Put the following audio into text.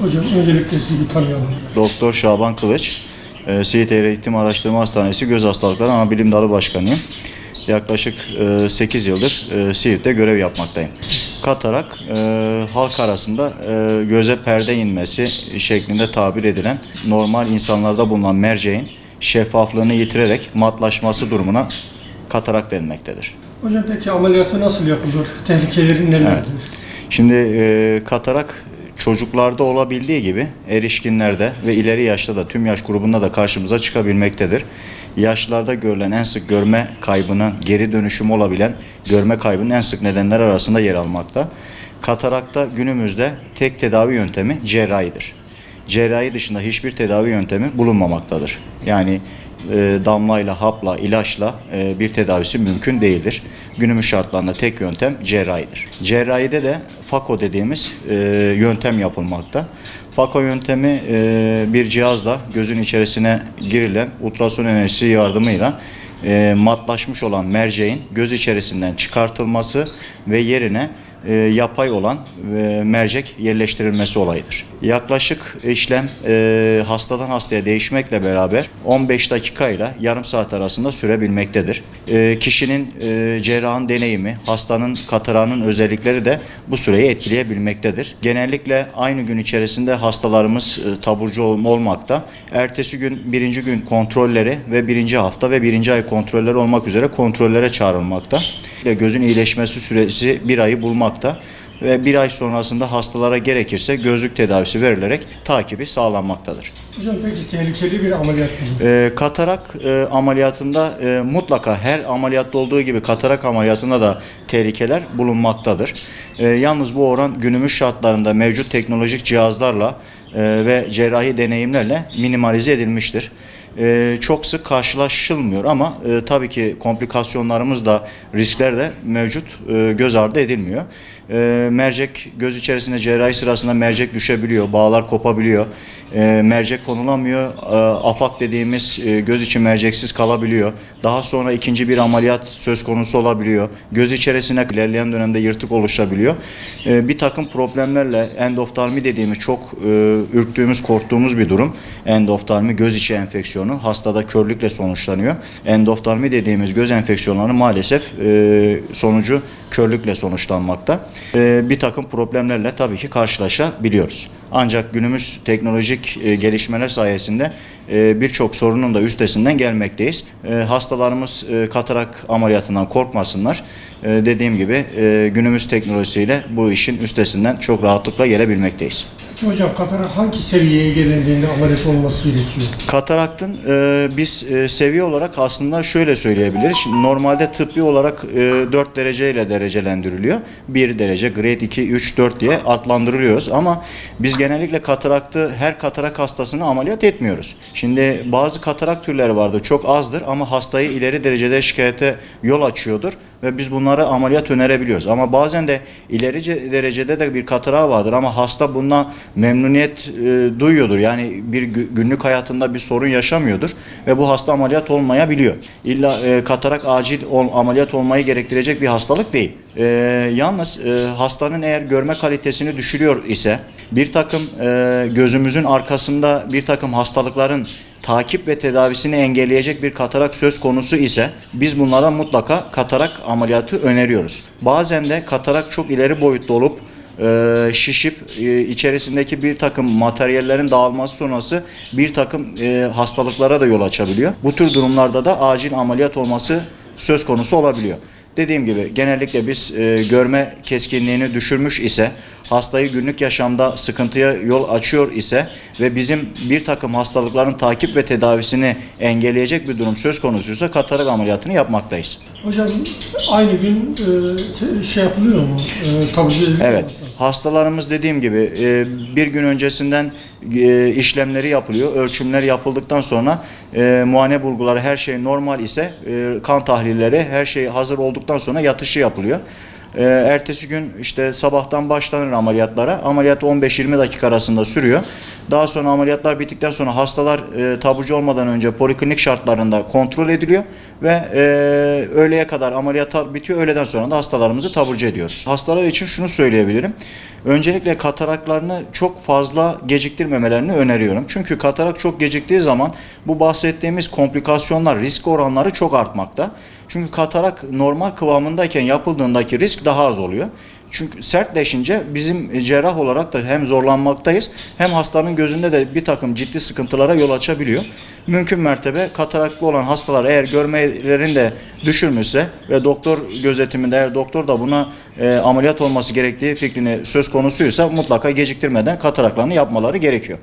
Hocam öncelikle sizi bir tanıyalım. Doktor Şaban Kılıç, e, Siirt Eğitim Araştırma Hastanesi Göz Hastalıkları Ana Bilim Dalı Başkanıyım. Yaklaşık 8 yıldır e, Siirt'te görev yapmaktayım. Katarak e, halk arasında e, göze perde inmesi şeklinde tabir edilen normal insanlarda bulunan merceğin şeffaflığını yitirerek matlaşması durumuna katarak denmektedir. Hocam peki ameliyatı nasıl yapılır? Tehlikeleri nelerdir? Şimdi e, katarak çocuklarda olabildiği gibi erişkinlerde ve ileri yaşta da tüm yaş grubunda da karşımıza çıkabilmektedir. Yaşlarda görülen en sık görme kaybının geri dönüşümü olabilen görme kaybının en sık nedenler arasında yer almakta. Katarakta günümüzde tek tedavi yöntemi cerrahidir. Cerrahi dışında hiçbir tedavi yöntemi bulunmamaktadır. Yani e, damlayla, hapla, ilaçla e, bir tedavisi mümkün değildir. Günümüz şartlarında tek yöntem cerrahidir. Cerrahide de FAKO dediğimiz e, yöntem yapılmakta. FAKO yöntemi bir cihazla gözün içerisine girilen ultrason enerjisi yardımıyla matlaşmış olan merceğin göz içerisinden çıkartılması ve yerine e, yapay olan e, mercek yerleştirilmesi olayıdır. Yaklaşık işlem e, hastadan hastaya değişmekle beraber 15 dakika ile yarım saat arasında sürebilmektedir. E, kişinin e, cerrahın deneyimi, hastanın katarağının özellikleri de bu süreyi etkileyebilmektedir. Genellikle aynı gün içerisinde hastalarımız e, taburcu ol- olmakta. Ertesi gün birinci gün kontrolleri ve birinci hafta ve birinci ay kontrolleri olmak üzere kontrollere çağrılmakta. Gözün iyileşmesi süresi bir ayı bulmakta ve bir ay sonrasında hastalara gerekirse gözlük tedavisi verilerek takibi sağlanmaktadır. Hocam peki tehlikeli bir ameliyat mı? Ee, katarak e, ameliyatında e, mutlaka her ameliyatta olduğu gibi katarak ameliyatında da tehlikeler bulunmaktadır. E, yalnız bu oran günümüz şartlarında mevcut teknolojik cihazlarla e, ve cerrahi deneyimlerle minimalize edilmiştir. E, çok sık karşılaşılmıyor ama e, tabii ki komplikasyonlarımız da riskler de mevcut e, göz ardı edilmiyor. E, mercek göz içerisinde cerrahi sırasında mercek düşebiliyor, bağlar kopabiliyor. E, mercek konulamıyor, e, afak dediğimiz e, göz içi merceksiz kalabiliyor. Daha sonra ikinci bir ameliyat söz konusu olabiliyor. Göz içerisine ilerleyen dönemde yırtık oluşabiliyor. E, bir takım problemlerle endoftalmi dediğimiz çok e, ürktüğümüz, korktuğumuz bir durum. Endoftalmi göz içi enfeksiyonu hastada körlükle sonuçlanıyor. Endoftalmi dediğimiz göz enfeksiyonları maalesef e, sonucu körlükle sonuçlanmakta. E, bir takım problemlerle tabii ki karşılaşabiliyoruz. Ancak günümüz teknolojik e, gelişmeler sayesinde e, birçok sorunun da üstesinden gelmekteyiz. E, hastalarımız katarak ameliyatından korkmasınlar. Dediğim gibi günümüz teknolojisiyle bu işin üstesinden çok rahatlıkla gelebilmekteyiz. Hocam katarak hangi seviyeye gelindiğinde ameliyat olması gerekiyor? Kataraktın e, biz e, seviye olarak aslında şöyle söyleyebiliriz. Şimdi normalde tıbbi olarak e, 4 dereceyle derecelendiriliyor. 1 derece, grade 2, 3, 4 diye adlandırılıyoruz. Ama biz genellikle kataraktı her katarak hastasını ameliyat etmiyoruz. Şimdi bazı katarak türleri vardır çok azdır ama hastayı ileri derecede şikayete yol açıyordur ve biz bunlara ameliyat önerebiliyoruz. Ama bazen de ileri ce- derecede de bir katarağı vardır ama hasta bundan memnuniyet e, duyuyordur. Yani bir gü- günlük hayatında bir sorun yaşamıyordur ve bu hasta ameliyat olmayabiliyor. İlla e, katarak acil ol- ameliyat olmayı gerektirecek bir hastalık değil. E, yalnız e, hastanın eğer görme kalitesini düşürüyor ise bir takım e, gözümüzün arkasında bir takım hastalıkların takip ve tedavisini engelleyecek bir katarak söz konusu ise biz bunlara mutlaka katarak ameliyatı öneriyoruz. Bazen de katarak çok ileri boyutta olup e, şişip e, içerisindeki bir takım materyallerin dağılması sonrası bir takım e, hastalıklara da yol açabiliyor. Bu tür durumlarda da acil ameliyat olması söz konusu olabiliyor. Dediğim gibi genellikle biz e, görme keskinliğini düşürmüş ise hastayı günlük yaşamda sıkıntıya yol açıyor ise ve bizim bir takım hastalıkların takip ve tedavisini engelleyecek bir durum söz konusuysa katarak ameliyatını yapmaktayız. Hocam aynı gün e, şey yapılıyor mu? E, taburcu Evet. Hastalarımız dediğim gibi e, bir gün öncesinden e, işlemleri yapılıyor. Ölçümler yapıldıktan sonra e, muayene bulguları her şey normal ise e, kan tahlilleri her şey hazır olduktan sonra yatışı yapılıyor. Ee, ertesi gün işte sabahtan başlanır ameliyatlara. Ameliyat 15-20 dakika arasında sürüyor. Daha sonra ameliyatlar bittikten sonra hastalar e, taburcu olmadan önce poliklinik şartlarında kontrol ediliyor ve e, öğleye kadar ameliyatlar bitiyor. Öğleden sonra da hastalarımızı taburcu ediyoruz. Hastalar için şunu söyleyebilirim. Öncelikle kataraklarını çok fazla geciktirmemelerini öneriyorum. Çünkü katarak çok geciktiği zaman bu bahsettiğimiz komplikasyonlar, risk oranları çok artmakta. Çünkü katarak normal kıvamındayken yapıldığındaki risk daha az oluyor. Çünkü sertleşince bizim cerrah olarak da hem zorlanmaktayız hem hastanın gözünde de bir takım ciddi sıkıntılara yol açabiliyor. Mümkün mertebe kataraklı olan hastalar eğer görmelerini de düşürmüşse ve doktor gözetiminde eğer doktor da buna e, ameliyat olması gerektiği fikrini söz konusuysa mutlaka geciktirmeden kataraklarını yapmaları gerekiyor.